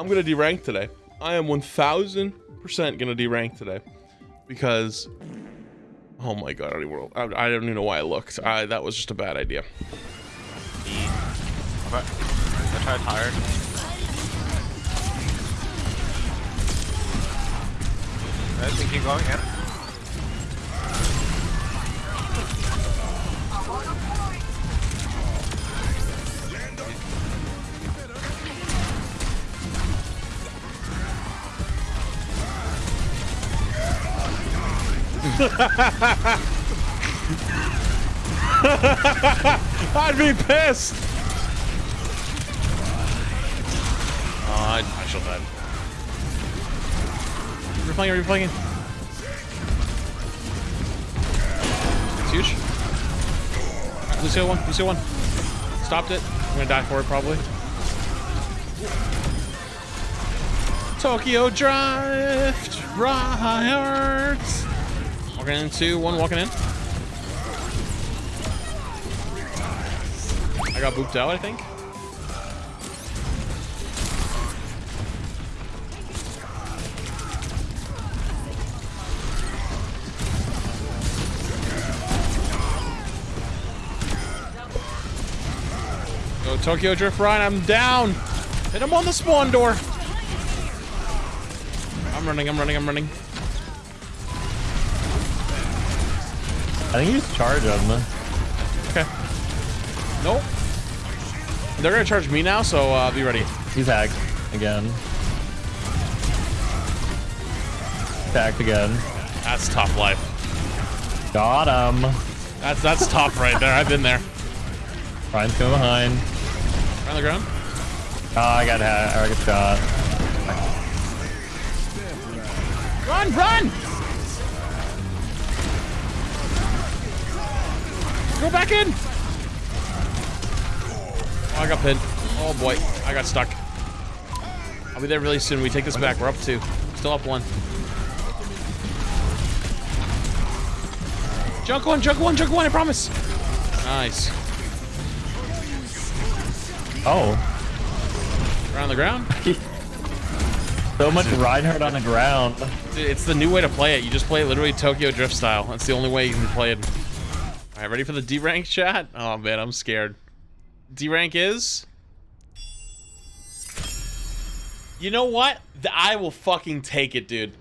I'm gonna derank today. I am 1,000% gonna derank today because. Oh my god! I don't even, I, I don't even know why I looked. I, that was just a bad idea. I tried hard. I think keep going, yeah. I'd be pissed. Oh, I, I shall die. You're playing, you're playing. It's huge. Lucio one, Lucio one. Stopped it. I'm gonna die for it probably. Tokyo Drift, Riots. Walking in two, one walking in. I got booped out, I think. Go Tokyo Drift Ryan, I'm down. Hit him on the spawn door. I'm running, I'm running, I'm running. I think he's charge him. Okay. Nope. They're gonna charge me now, so uh, be ready. He's hacked again. Hacked again. That's tough life. Got him. That's that's tough right there. I've been there. Ryan's coming behind. On the ground. Oh, I got hat. I got shot. Run, run! Go back in! Oh, I got pinned. Oh boy, I got stuck. I'll be there really soon. We take this back. We're up two. Still up one. Junk one, junk one, junk one, I promise. Nice. Oh. Around the ground? So much Reinhardt on the ground. Dude, It's the new way to play it. You just play it literally Tokyo Drift style. That's the only way you can play it. All right, ready for the D rank chat? Oh man, I'm scared. D rank is. You know what? I will fucking take it, dude.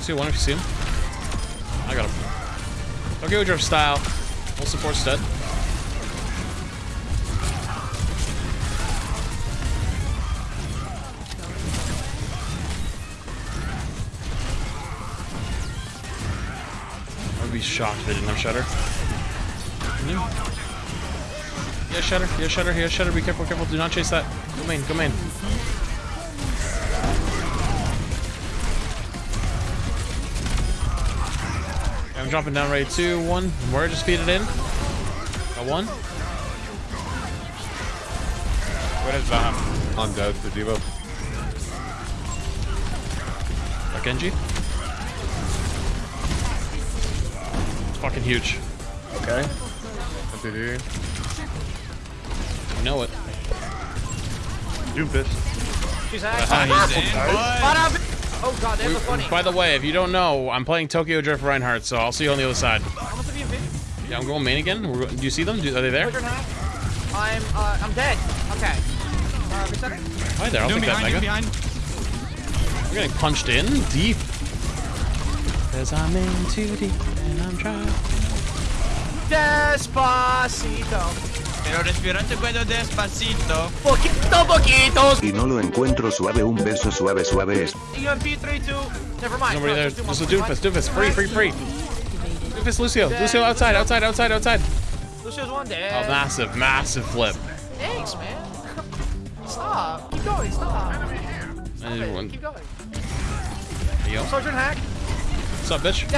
See one if you see him. I got him. Tokyo Drift style. Full support stud. Be shocked if they didn't have Shutter. Yeah, Shutter. Yeah, Shutter. Yeah, Shutter. Be careful, careful. Do not chase that. Go main. Go main. I'm dropping down ready. Two, one. More just feed it in. Got one. What is that? On dead to Devo. Genji. Fucking huge. Okay. Continue. I know it. Doomfist. She's hacked. Ah, he's dead. Oh god, there's a funny. By the way, if you don't know, I'm playing Tokyo Drift Reinhardt, so I'll see you on the other side. How much have you been? Yeah, I'm going main again. We're, do you see them? Do, are they there? I'm uh I'm dead. Okay. Uh? Hi there. I'll Doom take that mega. Behind. We're getting punched in deep. Cause I'm in too deep and I'm trying. Despacito. Pero respirate puedo despacito. Poquito, poquito. Y no lo encuentro suave, un beso suave, suave es. UMP 3 2. Never mind. Nobody No, there. just do Just a one, Doomfist. Doomfist. Free, free, free. Doomfist Lucio. Lucio outside, outside, outside, outside. Lucio's one dead. A massive, massive flip. Thanks, man. Stop. Keep going. Stop. And Okay, one. Keep going. Yo. Sergeant hack. What's up, bitch?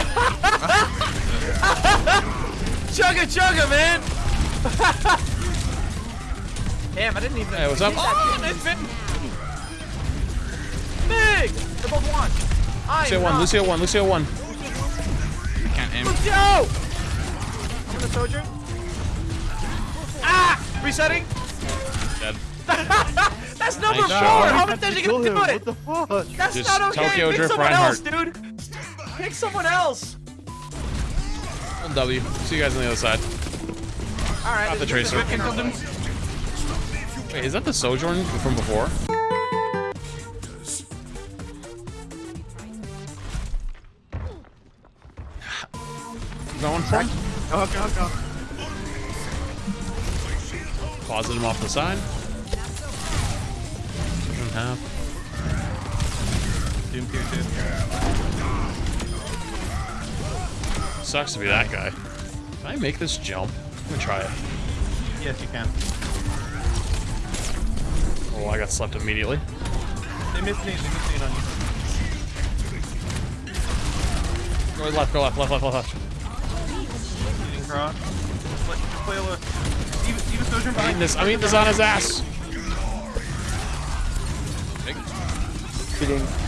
Chugga chugga, man. Damn, I didn't even. Hey, what's up? hit that Oh, shit. nice fit. Big. They're both one. I'm Lucio one, not- Lucio one, Lucio one. Can't aim. Lucio! I'm gonna soldier. Ah! Resetting. Dead. That's number Nice four. job. How many times are you gonna do it? What the fuck? That's Just not okay. Tokyo Pick Drift someone else, Reinhardt. dude. Pick someone else. W. See you guys on the other side. All right. Got the tracer. one. Wait, is that the Sojourn from before? Going for him? Go, go, go. Closet him off the side. Doesn't have. Doom tier. Sucks to be that guy. Can I make this jump? I'm gonna try it. Yes, you can. Oh, I got slept immediately. They missed me. They missed me on you. Go left, go left, left, left, left, left. Leading cross. Let, just play a look. Even, even Sojourn I'm eating this, I'm eating this on his ass. Nice.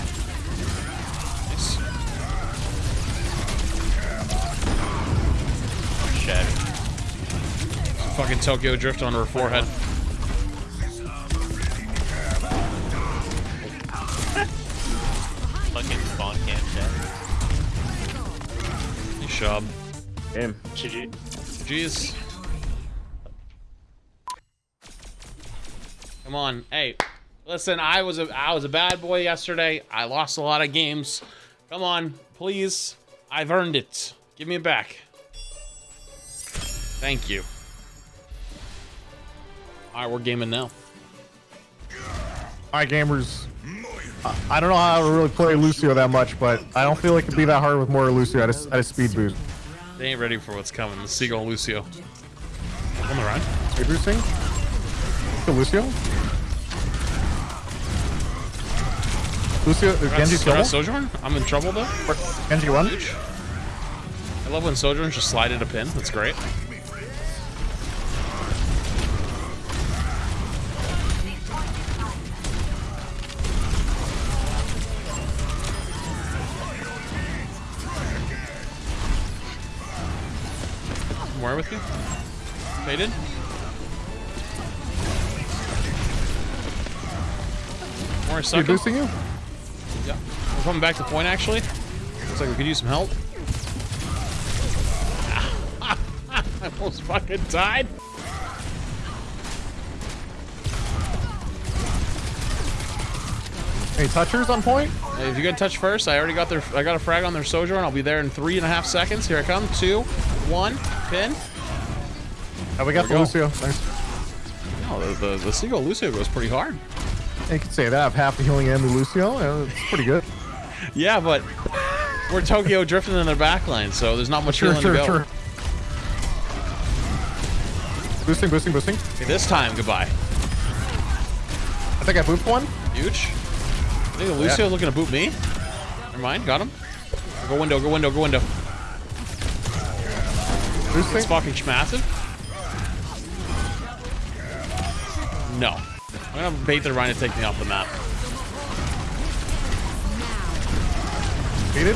Fucking Tokyo Drift on her forehead. Fucking spawn camp shit. Nice job. Game. GG. Jeez. Come on, hey, listen. I was a I was a bad boy yesterday. I lost a lot of games. Come on, please. I've earned it. Give me it back. Thank you. All right, we're gaming now. Alright, gamers. I- I don't know how to really play Lucio that much, but I don't feel like it'd be that hard with more Lucio at a, at a speed boost. They ain't ready for what's coming. The Seagull Lucio. On the run. Speed boosting? The Lucio? Lucio, is Genji That's, killable? Sojourn? I'm in trouble though. Genji one? I love when Sojourn just slide at a pin. That's great. More with you? Faded? More Speed sucking? boosting you? Yeah. We're coming back to point actually. Looks like we could use some help. I almost fucking died. Any touchers on point? Hey, if you get touch first, I already got their I got a frag on their Sojourn. I'll be there in three and a half seconds. Here I come. Two, one, pin. Oh, we got the go. Lucio. Nice. Oh, the, the, the Seagull Lucio goes pretty hard. You could say that. I have half the healing and the Lucio. Yeah, it's pretty good. Yeah, but we're Tokyo drifting in their backline, so there's not much Sure, healing sure, to go. sure. Boosting, boosting, boosting. Okay, this time, goodbye. I think I booped one. Huge. I think Lucio Yeah. looking to boot me. Never mind, got him. Go window, go window, go window. Boosting. It's fucking massive. No. I'm gonna bait the Rhino to take me off the map. Beated.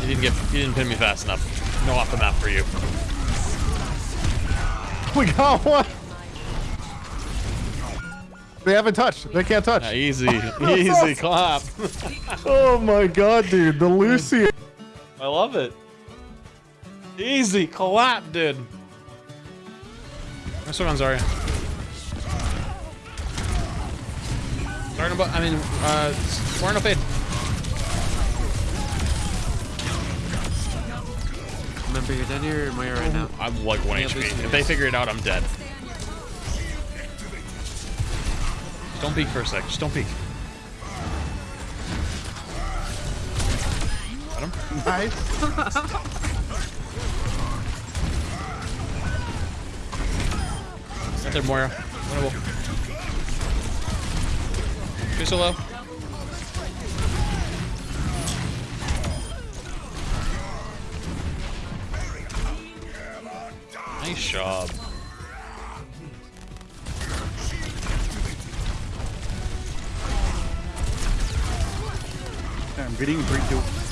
He didn't get he didn't pin me fast enough. No off the map for you. We got one. They haven't touched. They can't touch. Yeah, easy. easy clap. Oh my god, dude. The Lucy. I love it. Easy clap, dude. Nice one on Zarya. Starting about I mean uh four no fade. Remember, you're down here or Moira right now. I'm like one HP. If they figure it out, I'm dead. Don't peek for a sec. Just don't peek. Got him? Nice. Moira. Winnable. Too so. Nice job. I'm getting 3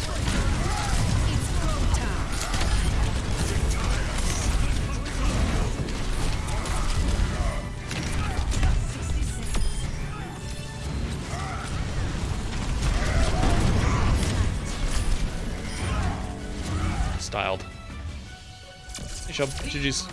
Styled. Shub. GG's.